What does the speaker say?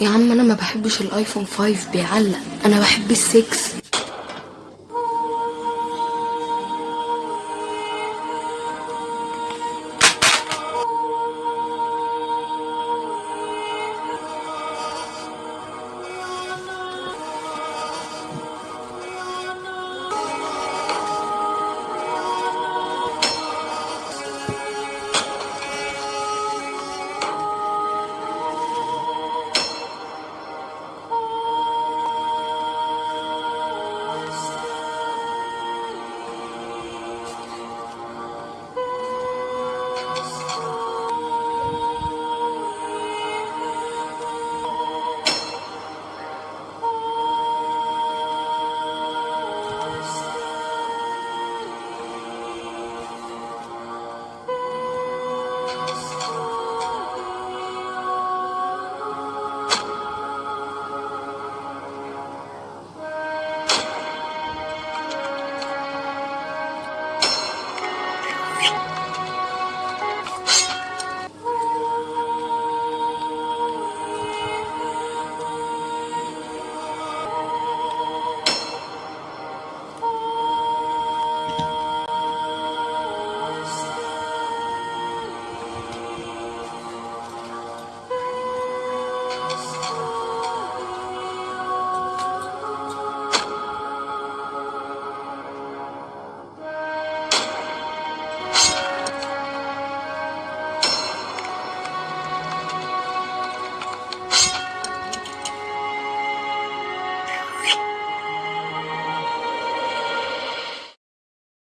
يا عم أنا ما بحبش الآيفون 5 بيعلق أنا بحب السكس